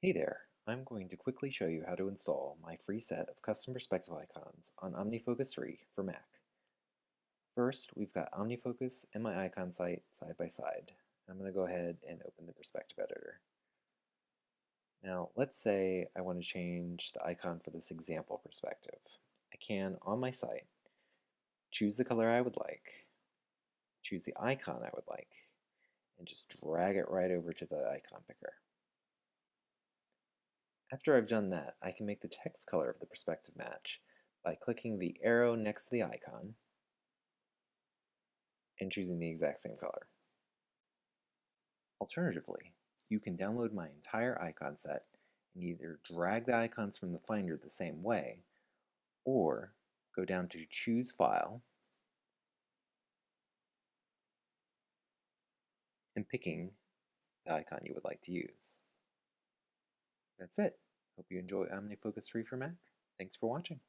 Hey there, I'm going to quickly show you how to install my free set of custom perspective icons on OmniFocus 3 for Mac. First, we've got OmniFocus and my icon site side by side. I'm going to go ahead and open the perspective editor. Now, let's say I want to change the icon for this example perspective. I can, on my site, choose the color I would like, choose the icon I would like, and just drag it right over to the icon picker. After I've done that, I can make the text color of the perspective match by clicking the arrow next to the icon and choosing the exact same color. Alternatively, you can download my entire icon set and either drag the icons from the Finder the same way, or go down to Choose File, and picking the icon you would like to use. That's it. Hope you enjoy OmniFocus 3 for Mac. Thanks for watching.